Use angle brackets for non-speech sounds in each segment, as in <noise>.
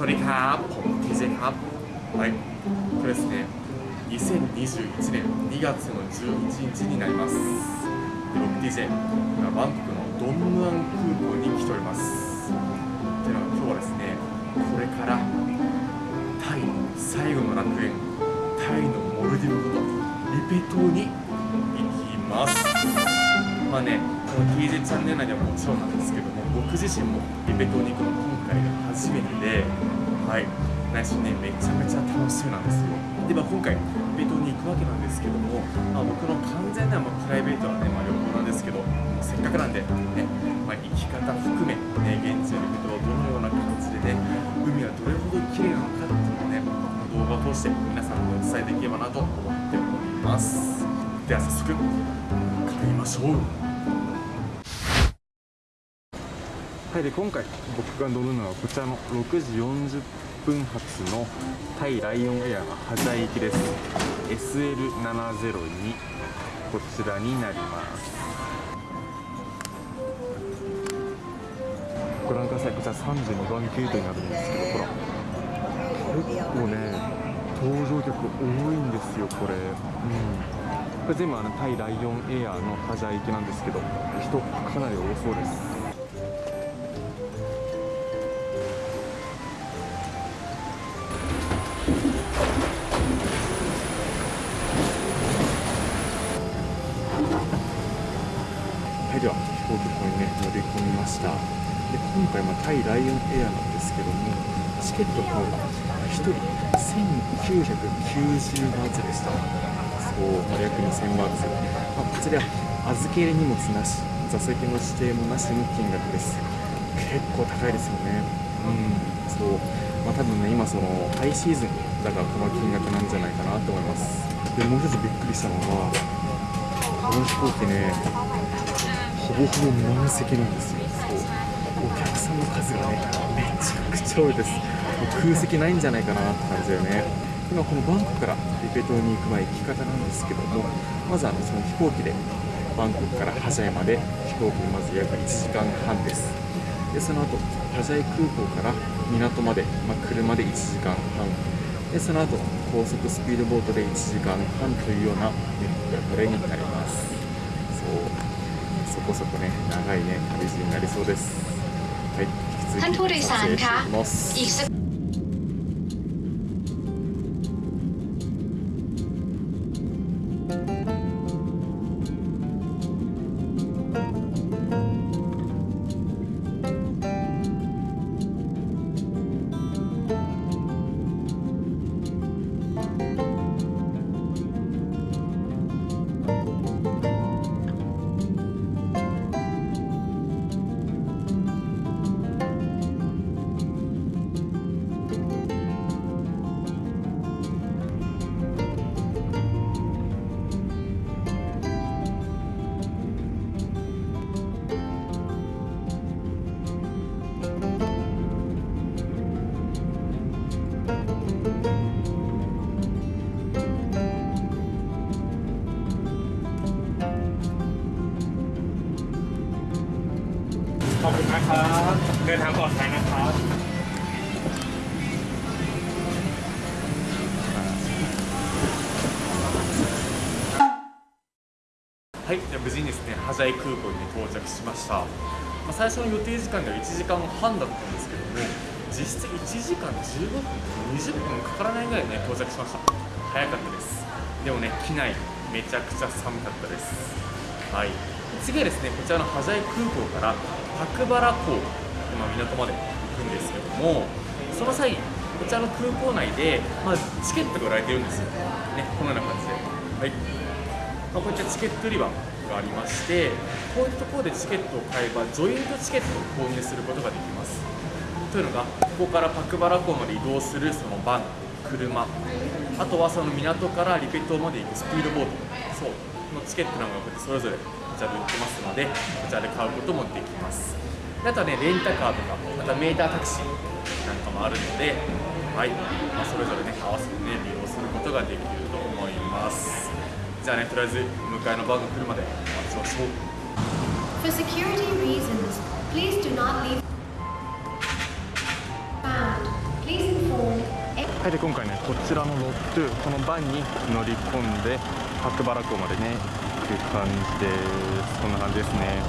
วัสดีครับผม TJ ครับはいこれですね2021年2月の11日になりますで僕 TJ 今バンコクのドンムアン空港に来ておりますというのは今日はですねこれからタイ最後の楽園タイのモルディブことリペ島に行きますまあねこの TJ チャンネル内ではもちろんなんですけども僕自身もリペ島に行くの今回が初めてで はい。内心ねめちゃめちゃ楽しみなんですよ。で、まあ、今回リペ島に行くわけなんですけども、まあ、僕の完全なまあプライベートはね、まあ、旅行なんですけどせっかくなんでね、まあ、生き方含め、ね、現地のリペ島どのような感じでね海はどれほど綺麗なのかっていうのをね動画を通して皆さんにお伝えできればなと思っております。では早速帰りましょう。はいで今回僕が乗るのはこちらの6時40分発のタイライオンエアがハジャイ行きです。SL702 こちらになります。ご覧ください。こちら32番ゲートになるんですけどほら。結構ね搭乗客多いんですよこれ。うん。これ全部あのタイライオンエアのハジャイ行きなんですけど人かなり多そうです。で今回まタイライオンエアなんですけどもチケットの方が1人1990バーツでした。そう、まあ、約2000バーツ、まあ、こちら預け入れ荷物なし座席の指定もなしの金額です。結構高いですよね。うんそう。まあ多分ね今そのハイシーズンだからこの金額なんじゃないかなと思います。でもう一つびっくりしたのがこの飛行機ねほぼほぼ満席なんですよ。数がねめちゃくちゃ多いです。もう空席ないんじゃないかなって感じだよね。今このバンコクからリペ島に行く前行き方なんですけどもまずあのその飛行機でバンコクからハジャイまで飛行機にまず約1時間半です。でその後ハジャイ空港から港まで、まあ、車で1時間半。でその後高速スピードボートで1時間半というような流れになります。そう。そこそこね長いね旅路になりそうです。はい。引き続き撮影していきます。ข อบคุณนะครับ เดินทางปลอดภัยนะครับ はい、じゃあ無事にですね、ハジャイ空港に到着しました。まあ、最初の予定時間が1時間半だったんですけども、実質1時間15分、20分かからないぐらいね、到着しました。早かったです。でもね、機内、めちゃくちゃ寒かったです。はい。次はですね、こちらのハジャイ空港から パクバラ港、今港まで行くんですけども、その際、こちらの空港内で、まあ、チケットが売られてるんですよ。ね、このような感じで。はい。まあ、こういったチケット売り場がありましてこういったところでチケットを買えばジョイントチケットを購入することができますというのがここからパクバラ港まで移動するそのバン車あとはその港からリペ島まで行くスピードボートそうのチケットなんかそれぞれこちらで売ってますのでこちらで買うこともできます。であとはねレンタカーとかまたメータータクシーなんかもあるのではい、まあ、それぞれね合わせてね利用することができると思います。じゃあねとりあえず向かいのバンが来るまで待ちましょう。For security reasons, please do not leave. はいで今回ねこちらのロットゥこのバンに乗り込んで白原港までね行く感じです。こんな感じですね。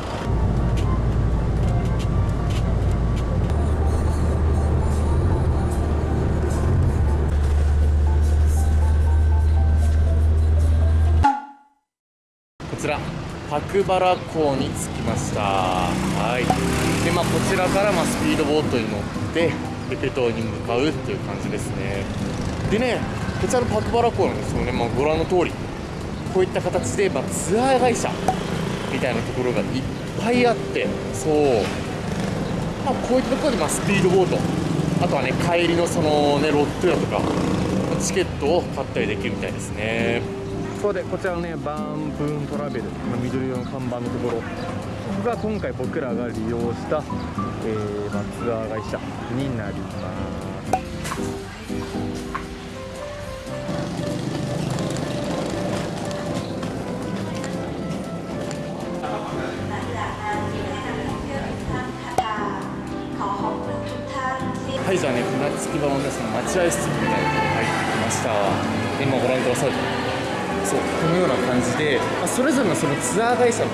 こちら白原港に着きました。はい。でまあこちらからまあスピードボートに乗ってエペ島に向かうっていう感じですね。でねこちらの白原港なんですよね、まあ、ご覧の通り。こういった形で、まあ、ツアー会社みたいなところがいっぱいあってそう、まあ、こういったところで、まあ、スピードボート。あとはね帰りのそのねロットやとかチケットを買ったりできるみたいですね。そうでこちらのねバーンプーントラベルまあ緑色の看板のところ。ここが今回僕らが利用した、えーまあ、ツアー会社になります。はいじゃあね船着き場のねその待合室みたいなとこに入ってきました。で今ご覧くださいそうこのような感じで、まあ、それぞれのそのツアー会社の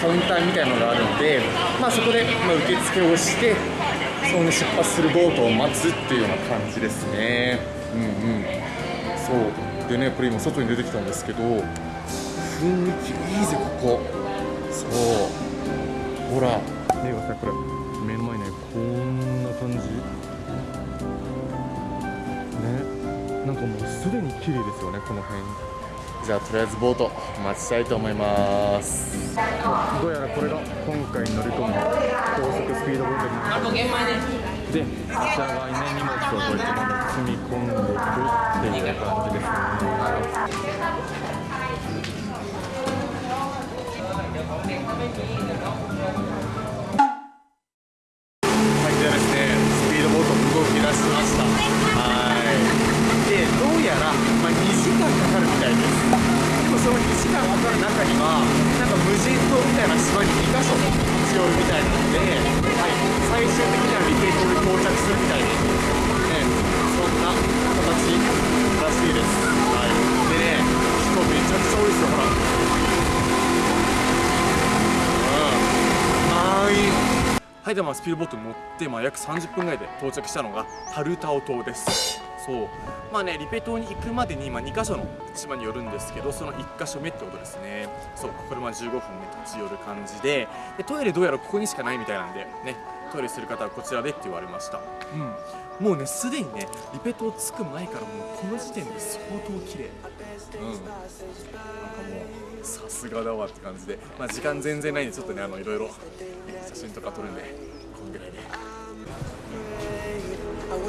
カウンターみたいなのがあるので、まあ、そこで、ま、受付をしてその出発するボートを待つっていうような感じですね。うんうん。そう。でねこれ今外に出てきたんですけど雰囲気いいぜここ。そう。ほら。見てくださいこれ。綺麗ですよねこの辺。じゃあとりあえずボート待ちたいと思います。どうやらこれが今回乗り込む高速スピードボートになりますでこちら側にね荷物をこうやって積み込んでいくっていう感じですね島みたいな島に2カ所必要みたいなので、はい、最終的にはリペイトに到着するみたいです。ね、そんな形らしいです。はい。でね、人めちゃくちゃ多いですよ、ほら。満員はいではまあスピードボートに乗って、まあ、約30分ぐらいで到着したのがタルタオ島ですそう。まあねリペ島に行くまでに、まあ、2カ所の島に寄るんですけどその1カ所目ってことですね。そうこれまあ15分ね立ち寄る感じで。でトイレどうやらここにしかないみたいなんでねトイレする方はこちらでって言われました。うん。もうねすでにねリペ島着く前からもうこの時点で相当綺麗。うん。なんかもうさすがだわって感じで、まあ、時間全然ないんでちょっとねあのいろいろ写真とか撮るんでこんぐらいで。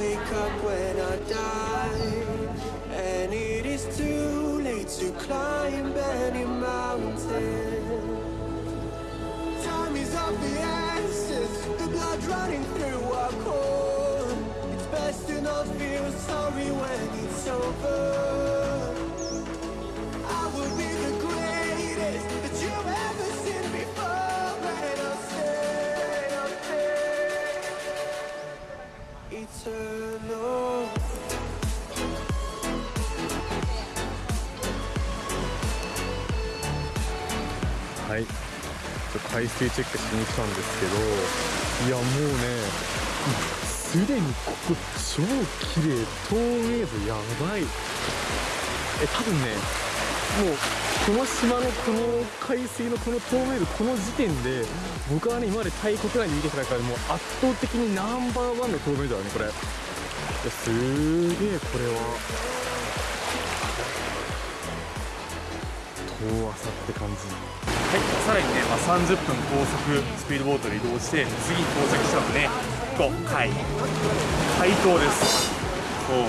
Wake up when I die, and it is too late to climb any mountain. Time is of the essence, the blood running through our core. It's best to not feel sorry when it's over. 海水チェックしに来たんですけど、いやもうね、すでにここ超綺麗、透明度やばい。え、多分ね、もうこの島のこの海水のこの透明度、この時点で、僕はね、今までタイ国内に見てきた中でもう圧倒的にナンバーワンの透明度だね、これ。すげえ、これは。遠浅って感じ。はい、さらにね、まあ、30分高速スピードボートで移動して次に到着したのでここ海海島です。そう。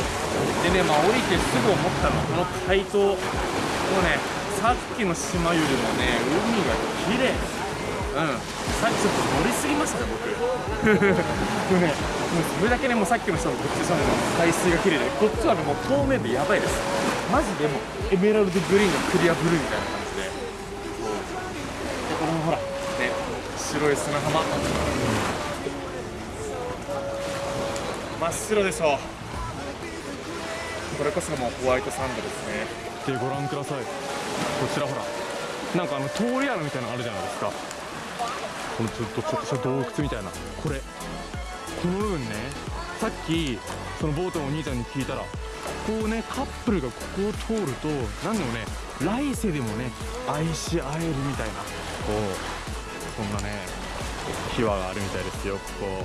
でね、まあ、降りてすぐ思ったのはこの海島もうねさっきの島よりもね海が綺麗。うん。さっきちょっと乗りすぎましたね僕。<laughs> もうねもうそれだけねもうさっきの人のこっちの海水が綺麗でこっちはねもう透明でやばいです。マジでもうエメラルドグリーンのクリアブルーみたいな感じででこのほらね白い砂浜。真っ白でしょうこれこそもうホワイトサンドですね。でご覧ください。こちらほら。なんかあの通り穴みたいなのあるじゃないですか。このちょっとちょっとした洞窟みたいな。これこの部分ね。さっきそのボートのお兄ちゃんに聞いたらこうねカップルがここを通ると何でもね来世でもね愛し合えるみたいな。こうこんなね秘話があるみたいですよここ。ね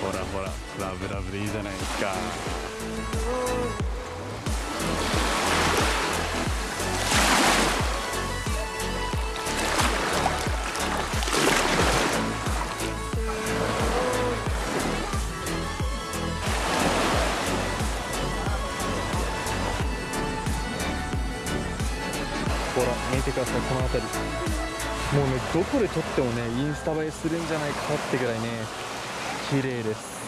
ほらほらラブラブでいいじゃないですか。ほら見てくださいこの辺り。もうねどこで撮ってもねインスタ映えするんじゃないかってぐらいね綺麗です。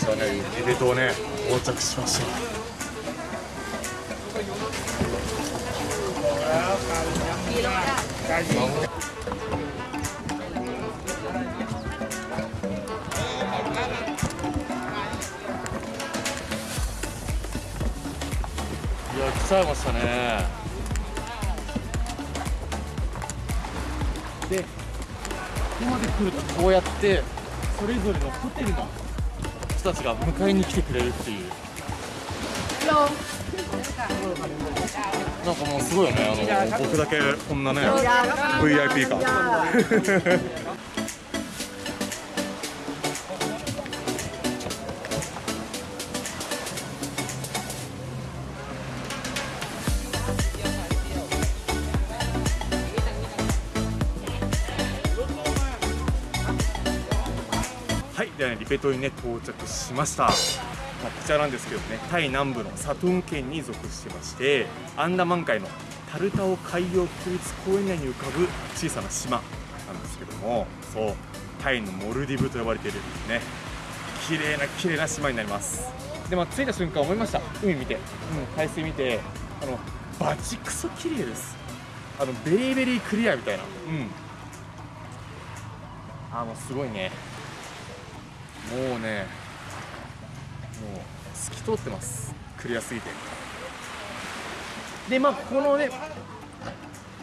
じゃあねエレ島ね到着しましたいや来ちゃいましたね。でここまで来るとこうやってそれぞれのホテルの人たちが迎えに来てくれるっていう。なんかもうすごいよねあの僕だけこんなね VIP かリペ島にね到着しました。まあ、こちらなんですけどね、タイ南部のサトゥン県に属してまして、アンダマン海のタルタオ海洋国立公園内に浮かぶ小さな島なんですけども、そう、タイのモルディブと呼ばれているね、綺麗な綺麗な島になります。で、まあ、着いた瞬間思いました。海見て、うん、海水見て、あのバチクソ綺麗です。あのベリーベリークリアみたいな、うん。あのすごいね。もうねもう透き通ってます。クリアすぎて。でまあこのね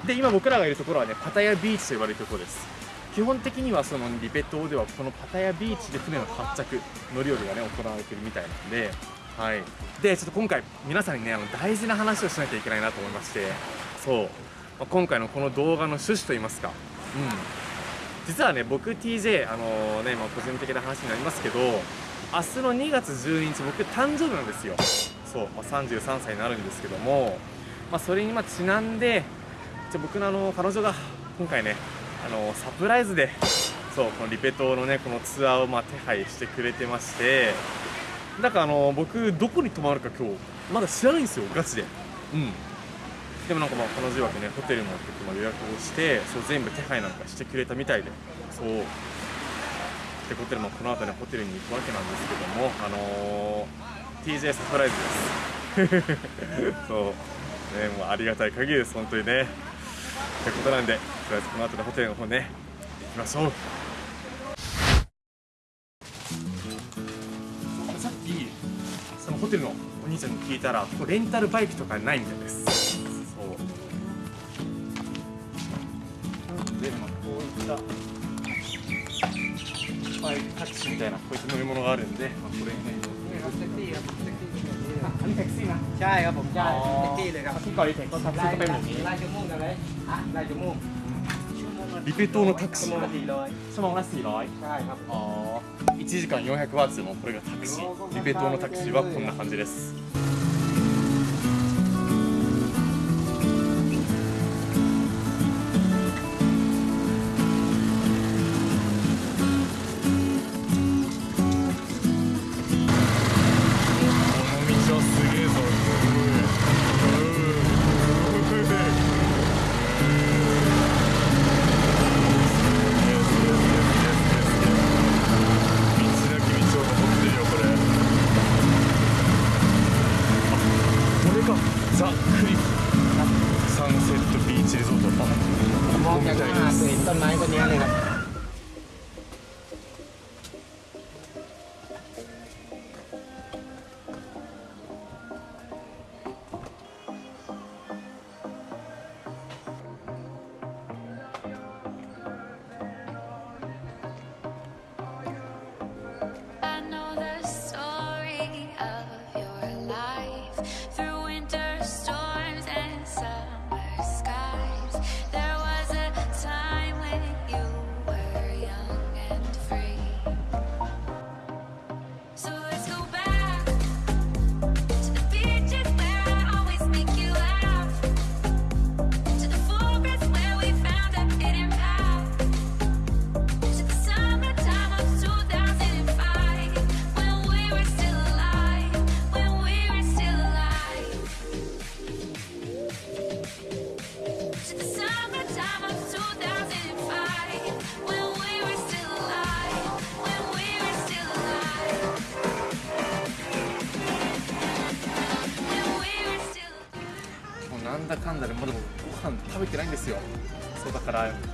で今僕らがいるところはねパタヤビーチと呼ばれるところです。基本的にはそのリベ島ではこのパタヤビーチで船の発着乗り降りがね行われてるみたいなんで。はい。でちょっと今回皆さんにねあの大事な話をしなきゃいけないなと思いまして。そう、まあ今回のこの動画の趣旨といいますか。うん実はね僕 TJ あのねまあ個人的な話になりますけど明日の2月12日僕誕生日なんですよ。そう、まあ、33歳になるんですけども、まあ、それにまちなんでじゃ僕のあの彼女が今回ねあのサプライズでそうこのリペ島のねこのツアーをま手配してくれてましてだからあの僕どこに泊まるか今日まだ知らないんですよガチで。うん。でもなんかまあ彼女曰くねホテルも結構予約をしてそう全部手配なんかしてくれたみたいでそうってことでまあこの後ねホテルに行くわけなんですけどもあのー TJ サプライズです。<laughs> そう。ねもうありがたい限りです本当にね。ってことなんでとりあえずこの後のホテルの方ね行きましょう。さっきそのホテルのお兄ちゃんに聞いたらここレンタルバイクとかないみたいです。こういったバイクタクシーみたいなこういった乗り物があるんで、まあ、これにねあอันนี้แท็กซี่นะ ใช่ครับผมใช่ อ๋อ แท็กซี่เลยครับ ที่เกาหลีแท็กก็แท็กซี่ก็เป็นแบบนี้ ลายชั่วโมงกันเลยอ่ะลายชั่วโมง リペ島のタクシーชั่วโมงละสี่ร้อย ชั่วโมงละ400 ใช่ครับ あー1時間400ワッツのこれがタクシーリペ島のタクシーはこんな感じです か。ザ・クリフサンセットビーチリゾートここみたいです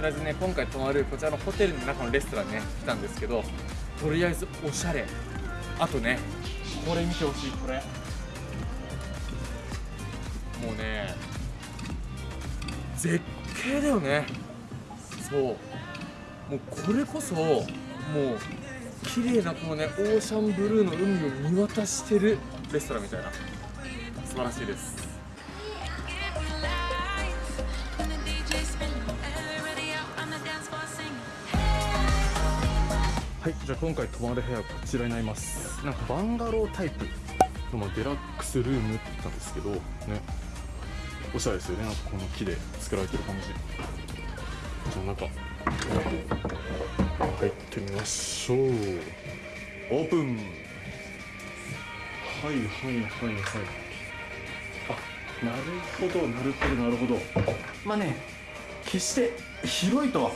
とりあえずね今回泊まるこちらのホテルの中のレストランにね来たんですけどとりあえずおしゃれ。あとねこれ見てほしいこれ。もうね絶景だよね。そう。もうこれこそもう綺麗なこのねオーシャンブルーの海を見渡してるレストランみたいな。素晴らしいです。はいじゃあ今回泊まる部屋はこちらになります。なんかバンガロータイプのデラックスルームって言ったんですけどね。おしゃれですよね。なんかこの木で作られてる感じ。じゃあ中入ってみましょう。オープン。はいはいはいはい。あなるほどなるほどなるほど。まあね決して広いとは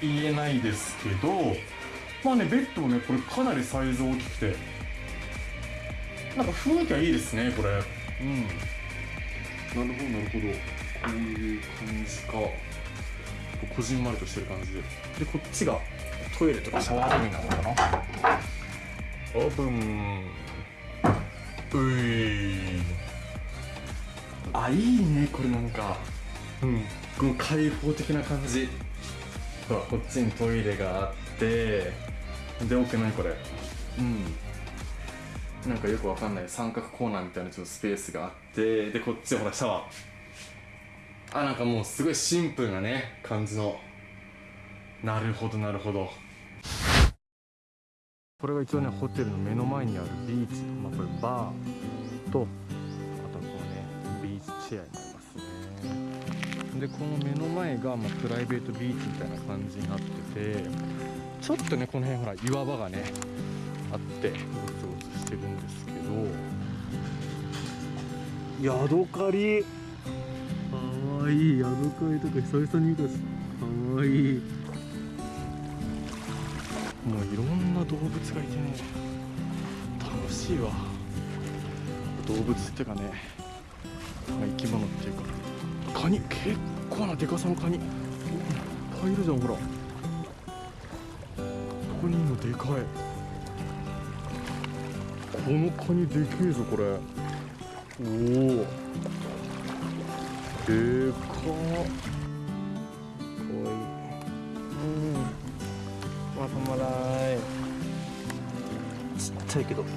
言えないですけどまあねベッドもねこれかなりサイズ大きくて。なんか雰囲気はいいですねこれ。うん。なるほどなるほど。こういう感じか。こじんまりとしてる感じで。でこっちがトイレとかシャワールームになるのかな？オープン。ういあいいねこれなんか。うん。この開放的な感じ。ほらこっちにトイレがあってで奥何これ。うん。なんかよくわかんない。三角コーナーみたいなちょっとスペースがあってでこっちほらシャワー。あなんかもうすごいシンプルなね感じの。なるほどなるほど。これが一応ねホテルの目の前にあるビーチ。まあこれバーとあとはこのねビーチチェアになりますね。でこの目の前がまあプライベートビーチみたいな感じになっててちょっとねこの辺ほら岩場がねあってゴツゴツしてるんですけど。ヤドカリ。かわいい。ヤドカリとか久々に見たし。かわいい。もういろんな動物がいてね。楽しいわ。動物っていうかねまあ生き物っていうかカニ。結構なでかさのカニ。いっぱいいるじゃんほらここにもでかい。このカニでけえぞこれ。おおでかっかわい。いうん。まとまらい。ちっちゃいけど。なん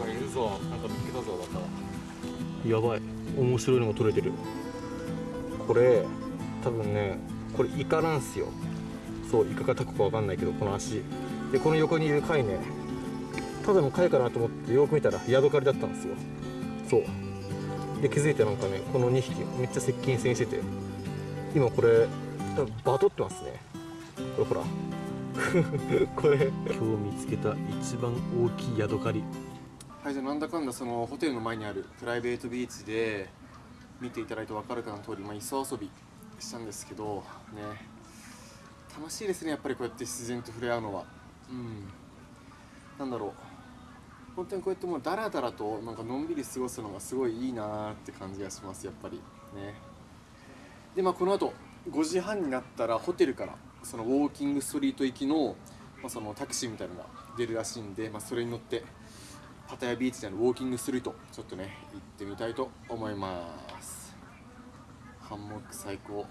かいるぞ。なんか見つけたぞまたやばい。面白いのが取れてるこれ多分ねこれイカなんすよ。そうイカかタコかわかんないけどこの足。でこの横にいる貝ね。ただの貝かなと思ってよく見たらヤドカリだったんですよ。そう。で気づいてなんかねこの2匹めっちゃ接近戦してて。今これバトってますね。これほら。<laughs> これ。今日見つけた一番大きいヤドカリはいじゃあなんだかんだそのホテルの前にあるプライベートビーチで見ていただいて分かるかの通り、まあ、磯遊びしたんですけどね。楽しいですねやっぱりこうやって自然と触れ合うのは。うん。なんだろう。本当にこうやってもうダラダラとなんかのんびり過ごすのがすごいいいなーって感じがしますやっぱり。ね。でまあこの後5時半になったらホテルからそのウォーキングストリート行きの,、まあそのタクシーみたいなのが出るらしいんで、まあ、それに乗ってパタヤビーチでのウォーキングストリートちょっとね行ってみたいと思います。ハンモック最高。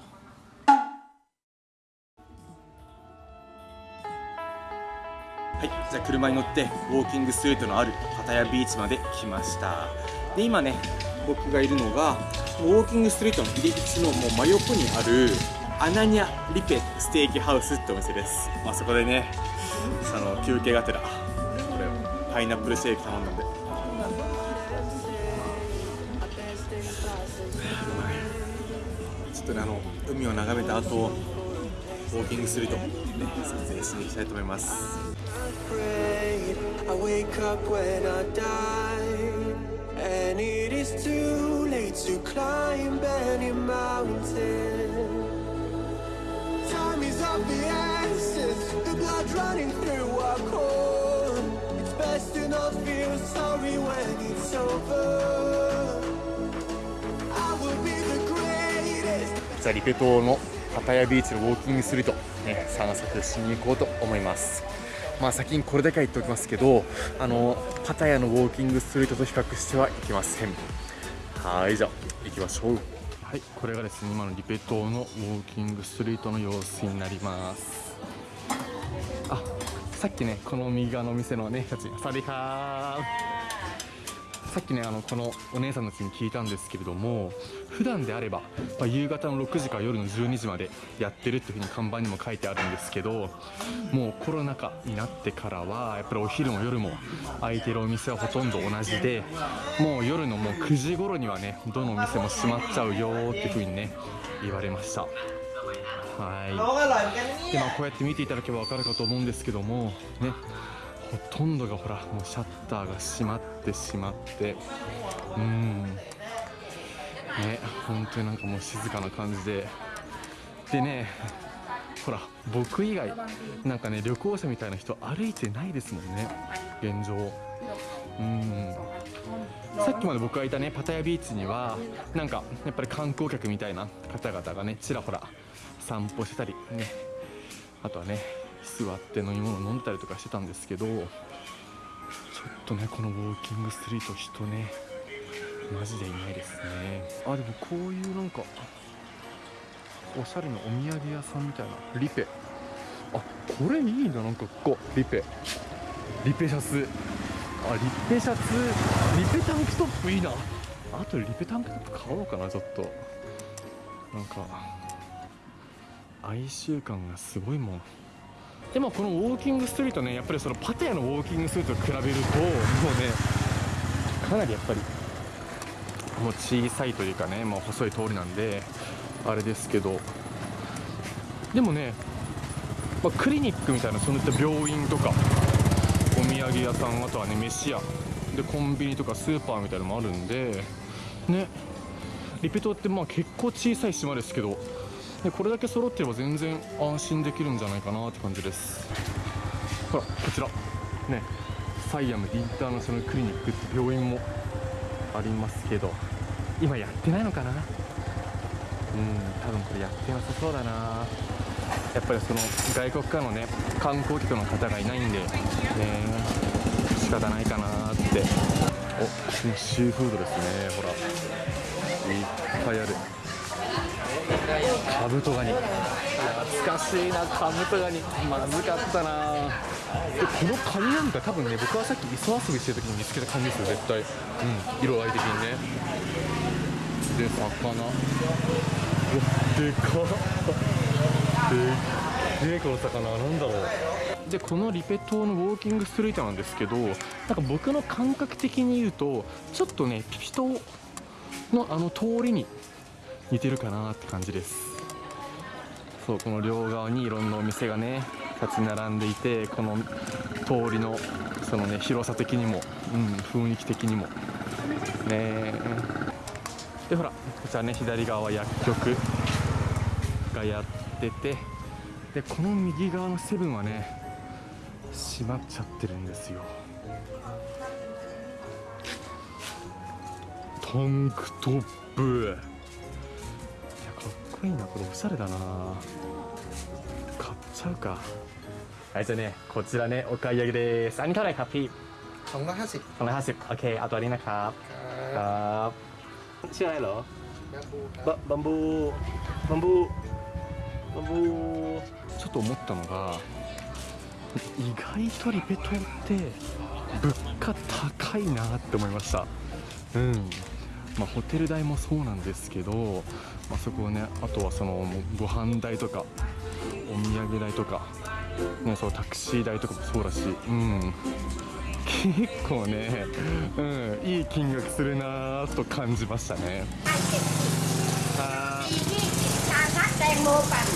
はい、じゃあ車に乗ってウォーキングストリートのあるパタヤビーチまで来ました。で今ね僕がいるのがウォーキングストリートの入り口のもう真横にあるアナニャリペステーキハウスってお店です、まあ、そこでねその休憩がてらパイナップルシーキ頼んだんで。ちょっとねあの海を眺めた後ウォーキングすると、ね、撮影しに行きたいと思います。Sorry when it's over. I will be the greatest. じゃあリペ島のパタヤビーチのウォーキングストリート、ね、散策しに行こうと思いますまあ先にこれだけは言っておきますけどあのパタヤのウォーキングストリートと比較してはいけませんはいじゃあ行きましょうはいこれがですね今のリペ島のウォーキングストリートの様子になりますあさっきねこの右側のお店のね人たちサワディーカーさっきねあのこのお姉さんたちに聞いたんですけれども普段であれば、まあ、夕方の6時から夜の12時までやってるっていうふうに看板にも書いてあるんですけどもうコロナ禍になってからはやっぱりお昼も夜も空いてるお店はほとんど同じでもう夜のもう9時頃にはねどのお店も閉まっちゃうよっていうふうにね言われました。はい。でまあこうやって見ていただけば分かるかと思うんですけどもね。ほとんどがほらもうシャッターが閉まってしまって。うん。ね本当になんかもう静かな感じで。でねほら僕以外なんかね旅行者みたいな人歩いてないですもんね。現状。うん。さっきまで僕がいたねパタヤビーチにはなんかやっぱり観光客みたいな方々がねちらほら散歩してたりね。あとはね座って飲み物飲んでたりとかしてたんですけどちょっとねこのウォーキングストリート人ねマジでいないですね。あでもこういうなんかおしゃれなお土産屋さんみたいなリペ。あこれいいななんかここリペ。リペシャツ。あリペシャツ。リペタンクトップいいな。あとリペタンクトップ買おうかなちょっと。なんか哀愁感がすごいもんでもこのウォーキングストリートねやっぱりそのパテヤのウォーキングストリートと比べるともうねかなりやっぱりもう小さいというかねもう細い通りなんであれですけどでもね、まあ、クリニックみたいなそういった病院とかお土産屋さんあとはね飯屋でコンビニとかスーパーみたいなのもあるんでねリペ島ってまあ結構小さい島ですけどでこれだけ揃ってれば全然安心できるんじゃないかなって感じです。ほらこちら。ね。サイアムインターナショナルクリニックって病院もありますけど。今やってないのかな？うん多分これやってなさそうだな。やっぱりその外国からのね観光客の方がいないんでね。仕方ないかなって。おシーフードですね。ほら。いっぱいある。カブトガニ懐かしいなカブトガニまずかったな。でこのカニなんか多分ね僕はさっき磯遊びしてる時に見つけたカニですよ絶対。うん色合い的にね。で魚。うわでかっ。でっこの魚なんだろう。でこのリペ島のウォーキングストリートなんですけどなんか僕の感覚的に言うとちょっとねピピ島のあの通りに似てるかなって感じですそうこの両側にいろんなお店がね立ち並んでいてこの通りのそのね広さ的にも、うん、雰囲気的にも。ねでほらこちらね左側は薬局がやっててでこの右側のセブンはね閉まっちゃってるんですよ。タンクトップ。高いなこれおしゃれだな。買っちゃうか。はいじゃあねこちらねお買い上げです。アニトライカピーสองร้อยห้าสิบของร้อยห้าสิบโอเคเอาตัちょっと思ったのが意外とリペンって物価高いなって思いました。うん。まあホテル代もそうなんですけど、まあ、そこをねあとはそのもうご飯代とかお土産代とか、ね、そのタクシー代とかもそうだしうん結構ね、うん、いい金額するなぁと感じましたねはー ที่ชาชักแตงโมปั่น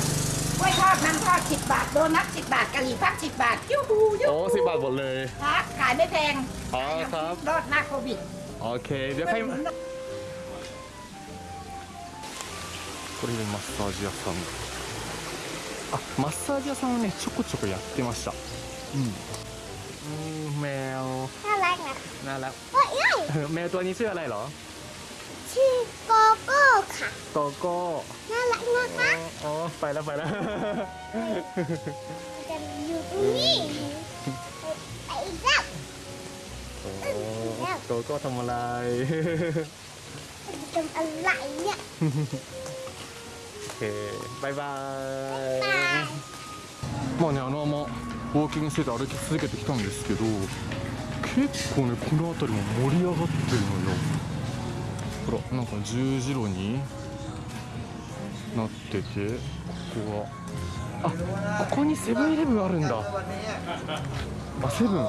กล้วยทอดมันทอดสิบบาท โดนัทสิบบาทกะหรี่พับสิบบาทยูฮูยู โอ้สิบบาทหมดเลย ครับขายไม่แพง อ๋อครับ รอดหน้าโควิด โอเคเดี๋ยวใคร これでマッサージ屋さんあマッサージ屋さんはねちょこちょこやってましたうんうんแมว น่ารักนะ น น่ารัก เฮ้ยเอ้ย แมวตัวนี้ชื่ออะไรเหรอ ชื่อโกโก้ค่ะ โกโก้ น่ารักนะคะ อ๋อไปแล้วไปแล้ว จะอยู่ตรงนี้ไอ้เจ้า โอ้โกโก้ทำอะไร <laughs> ทำอะไรเนี่ย <laughs> えー、バイバーイ。まあねあのままウォーキングしてて歩き続けてきたんですけど結構ねこの辺りも盛り上がってるのよ。ほらなんか十字路になっててここは。あここにセブンイレブンあるんだ。あセブン。なん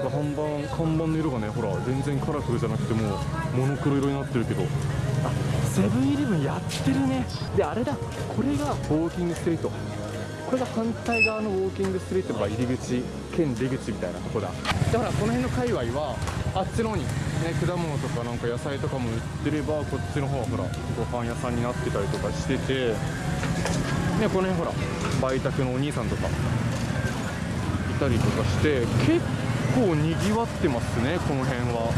か看板看板の色がねほら全然カラフルじゃなくてもモノクロ色になってるけど。セブンイレブンやってるね。であれだ。これがウォーキングストリート。これが反対側のウォーキングストリートが入り口兼出口みたいなとこだ。だからこの辺の界隈はあっちの方に、ね、果物とかなんか野菜とかも売ってればこっちの方はほらご飯屋さんになってたりとかしてて、ね、この辺ほら売宅のお兄さんとかいたりとかして結構にぎわってますねこの辺は。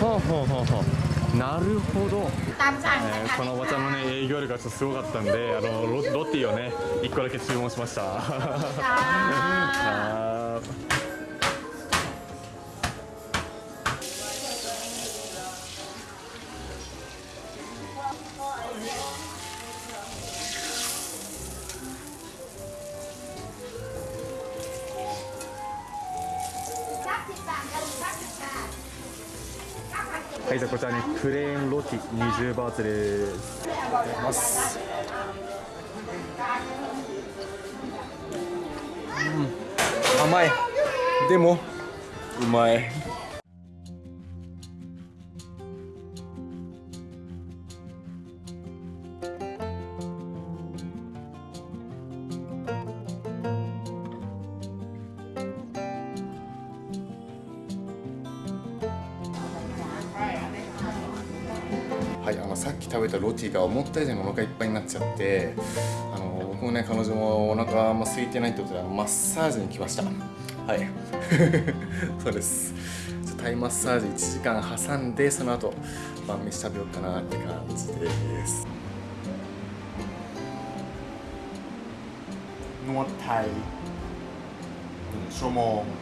はあはあはあはあ。なるほど、えー、このおばちゃんの、ね、営業力がすごかったんであのロロティをね1個だけ注文しました。<laughs> はねプレーンロティ20バーツですいただきます。うん。甘い。でもうまい、き食べたロティが思った以上にお腹いっぱいになっちゃってあの僕もね彼女もお腹あんま空いてないってことであのマッサージに来ましたはい<laughs> そうですちょタイマッサージ1時間挟んでその後晩飯食べようかなって感じですนวดไทย1ชั่วโมง